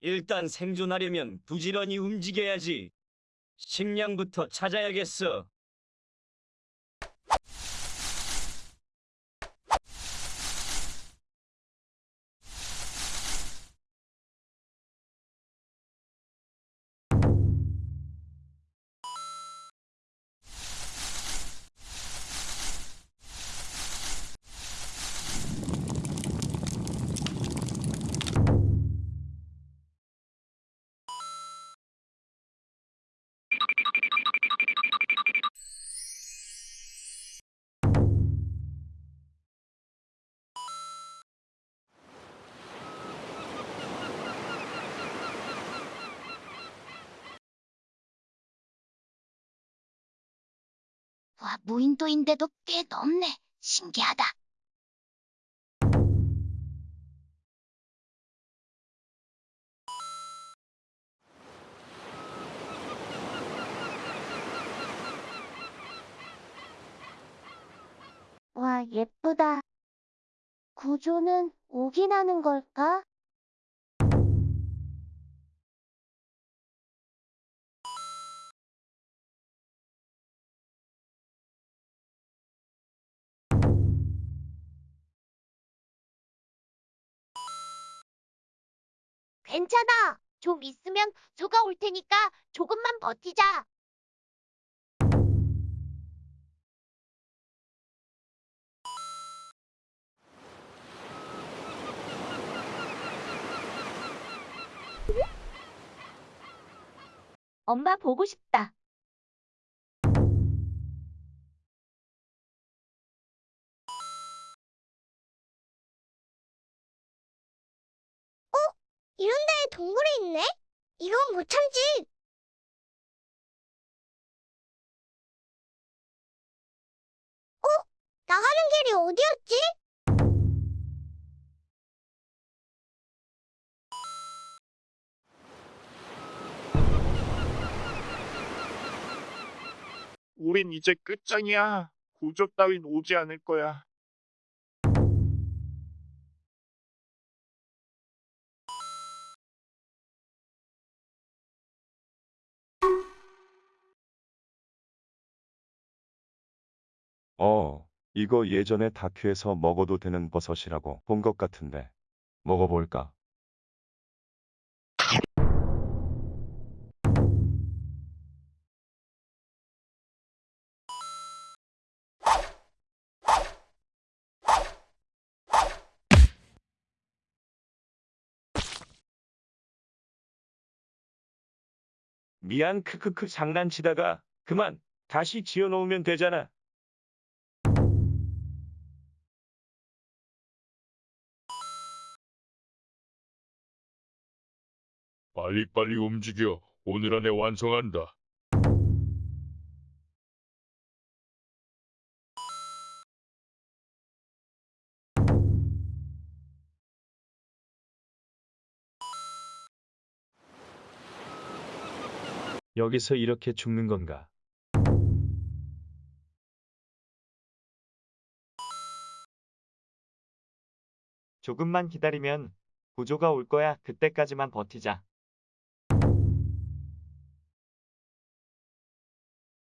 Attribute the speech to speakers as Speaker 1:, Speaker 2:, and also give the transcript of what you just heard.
Speaker 1: 일단 생존하려면 부지런히 움직여야지. 식량부터 찾아야겠어.
Speaker 2: 와, 무인도인데도 꽤 넓네. 신기하다. 와, 예쁘다. 구조는 오긴 하는 걸까? 괜찮아. 좀 있으면 구조가 올 테니까 조금만 버티자. 엄마 보고 싶다. 이런 데에 동굴이 있네? 이건 못 참지. 어? 나가는 길이 어디였지?
Speaker 3: 우린 이제 끝장이야. 구조 따윈 오지 않을 거야.
Speaker 4: 어, 이거 예전에 다큐에서 먹어도 되는 버섯이라고 본 것 같은데. 먹어볼까? 미안 크크크 장난치다가 그만 다시 지어놓으면 되잖아.
Speaker 5: 빨리빨리 움직여. 오늘 안에 완성한다.
Speaker 4: 여기서 이렇게 죽는 건가?
Speaker 6: 조금만 기다리면 구조가 올 거야. 그때까지만 버티자.